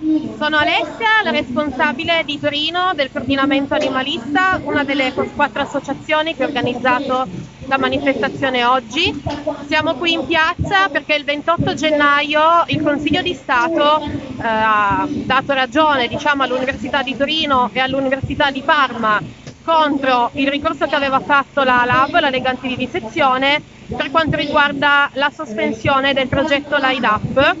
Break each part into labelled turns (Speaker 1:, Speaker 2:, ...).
Speaker 1: Sono Alessia, la responsabile di Torino del coordinamento animalista, una delle quattro associazioni che ha organizzato la manifestazione oggi. Siamo qui in piazza perché il 28 gennaio il Consiglio di Stato eh, ha dato ragione diciamo, all'Università di Torino e all'Università di Parma contro il ricorso che aveva fatto la LAB, la Lega Antivivisezione, per quanto riguarda la sospensione del progetto LIDAP,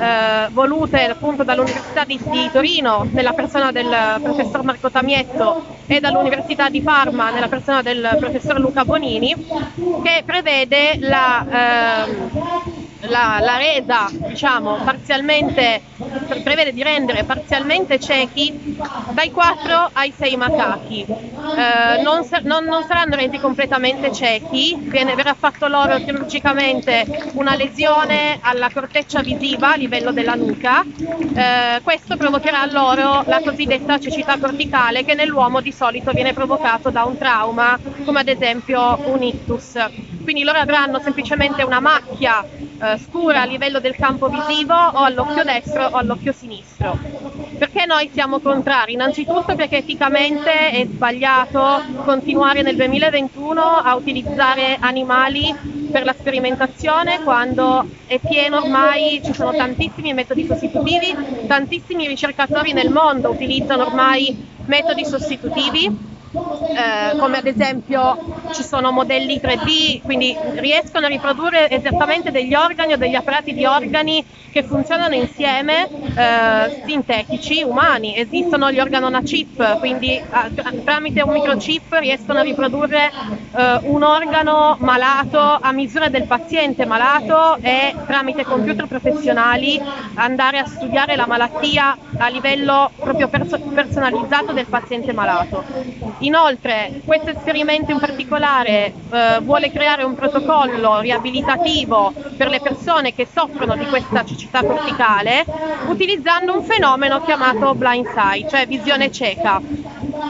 Speaker 1: eh, volute appunto dall'Università di, di, Torino nella persona del professor Marco Tamietto e dall'Università di Parma nella persona del professor Luca Bonini, che prevede la, eh, la, la resa, diciamo, parzialmente, prevede di rendere parzialmente ciechi dai 4 ai 6 macachi. Eh, non, non, non, saranno resi completamente ciechi, verrà fatto loro chirurgicamente una lesione alla corteccia visiva a livello della nuca. Eh, questo provocherà loro la cosiddetta cecità corticale che nell'uomo di solito viene provocato da un trauma, come ad esempio un ictus. Quindi loro avranno semplicemente una macchia eh, scura a livello del campo visivo o all'occhio destro o all'occhio sinistro. Perché noi siamo contrari? Innanzitutto perché eticamente è sbagliato continuare nel 2021 a utilizzare animali per la sperimentazione quando è pieno ormai, ci sono tantissimi metodi sostitutivi, tantissimi ricercatori nel mondo utilizzano ormai metodi sostitutivi eh, come ad esempio ci sono modelli 3D, quindi riescono a riprodurre esattamente degli organi o degli apparati di organi che funzionano insieme, eh, sintetici, umani. Esistono gli organona chip, quindi eh, tramite un microchip riescono a riprodurre eh, un organo malato a misura del paziente malato e tramite computer professionali andare a studiare la malattia a livello proprio perso- personalizzato del paziente malato. Inoltre questo esperimento in particolare eh, vuole creare un protocollo riabilitativo per le persone che soffrono di questa cecità corticale utilizzando un fenomeno chiamato blind sight, cioè visione cieca.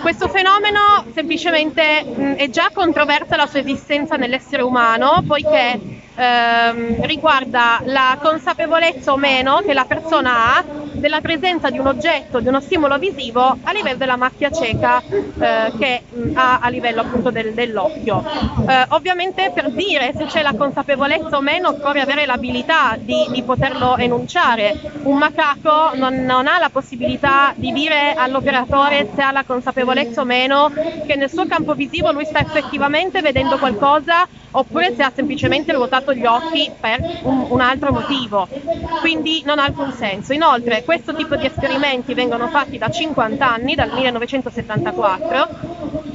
Speaker 1: Questo fenomeno semplicemente mh, è già controversa la sua esistenza nell'essere umano poiché ehm, riguarda la consapevolezza o meno che la persona ha della presenza di un oggetto, di uno stimolo visivo a livello della macchia cieca eh, che mh, ha a livello appunto del, dell'occhio. Eh, ovviamente per dire se c'è la consapevolezza o meno occorre avere l'abilità di, di poterlo enunciare. Un macaco non, non ha la possibilità di dire all'operatore se ha la consapevolezza o meno che nel suo campo visivo lui sta effettivamente vedendo qualcosa oppure se ha semplicemente ruotato gli occhi per un, un, altro motivo. Quindi non ha alcun senso. Inoltre questo tipo di esperimenti vengono fatti da 50 anni, dal 1974,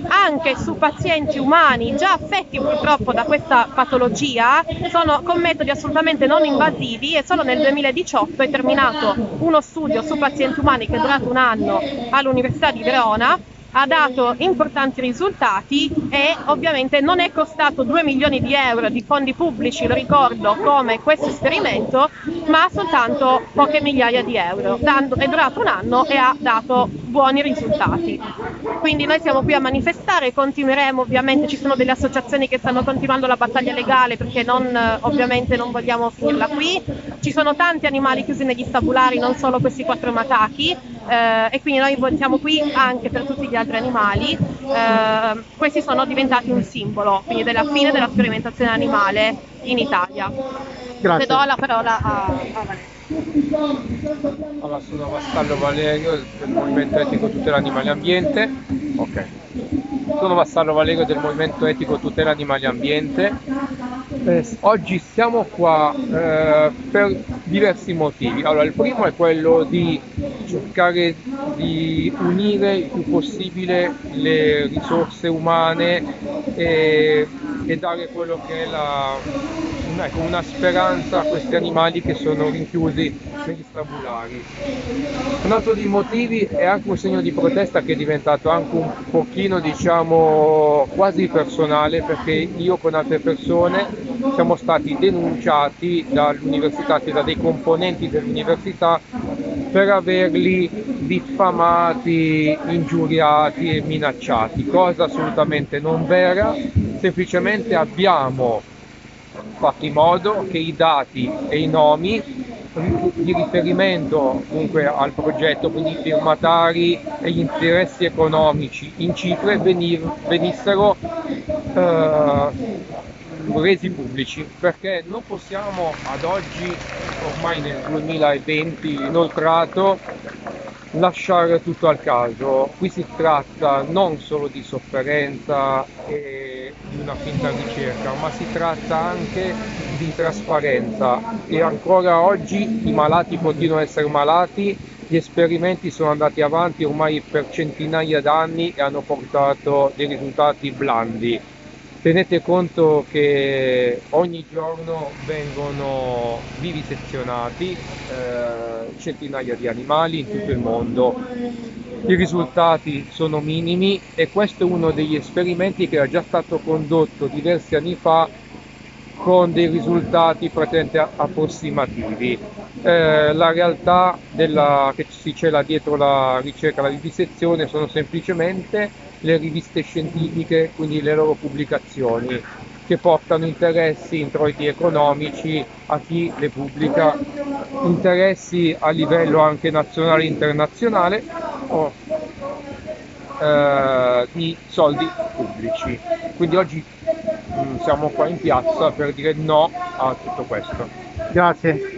Speaker 1: anche su pazienti umani già affetti purtroppo da questa patologia, sono con metodi assolutamente non invasivi e solo nel 2018 è terminato uno studio su pazienti umani che è durato un anno all'Università di Verona ha dato importanti risultati e ovviamente non è costato 2 milioni di euro di fondi pubblici, lo ricordo, come questo esperimento, ma soltanto poche migliaia di euro. È durato un anno e ha dato buoni risultati. Quindi noi siamo qui a manifestare, continueremo, ovviamente ci sono delle associazioni che stanno continuando la battaglia legale perché non, ovviamente non vogliamo finirla qui. Ci sono tanti animali chiusi negli stabulari, non solo questi quattro macachi eh, e quindi noi siamo qui anche per tutti gli altri animali. Eh, questi sono diventati un simbolo, quindi della fine della sperimentazione animale in Italia.
Speaker 2: Grazie.
Speaker 1: do la parola a, a Valerio.
Speaker 2: Allora, sono Vassallo Valerio del Movimento Etico Tutela Animali Ambiente. Ok. Sono Vassallo Valerio del Movimento Etico Tutela Animali Ambiente. Eh, oggi siamo qua eh, per diversi motivi. Allora, il primo è quello di cercare di unire il più possibile le risorse umane e, e dare quello che è la, ecco, una speranza a questi animali che sono rinchiusi negli stabulari. Un altro dei motivi è anche un segno di protesta che è diventato anche un pochino diciamo quasi personale perché io con altre persone siamo stati denunciati dall'università, da dei componenti dell'università per averli diffamati, ingiuriati e minacciati, cosa assolutamente non vera, semplicemente abbiamo fatto in modo che i dati e i nomi di riferimento comunque al progetto, quindi i firmatari e gli interessi economici in Cipre venissero eh, resi pubblici perché non possiamo ad oggi, ormai nel 2020 inoltrato, lasciare tutto al caso. Qui si tratta non solo di sofferenza e di una finta ricerca, ma si tratta anche di trasparenza. E ancora oggi i malati continuano ad essere malati, gli esperimenti sono andati avanti ormai per centinaia d'anni e hanno portato dei risultati blandi tenete conto che ogni giorno vengono vivisezionati eh, centinaia di animali in tutto il mondo i risultati sono minimi e questo è uno degli esperimenti che era già stato condotto diversi anni fa con dei risultati praticamente approssimativi. Eh, la realtà della, che si cela dietro la ricerca, la vivisezione sono semplicemente le riviste scientifiche, quindi le loro pubblicazioni che portano interessi, introiti economici a chi le pubblica, interessi a livello anche nazionale e internazionale o eh, di soldi pubblici. Quindi oggi mh, mm, siamo qua in piazza per dire no a tutto questo.
Speaker 3: Grazie.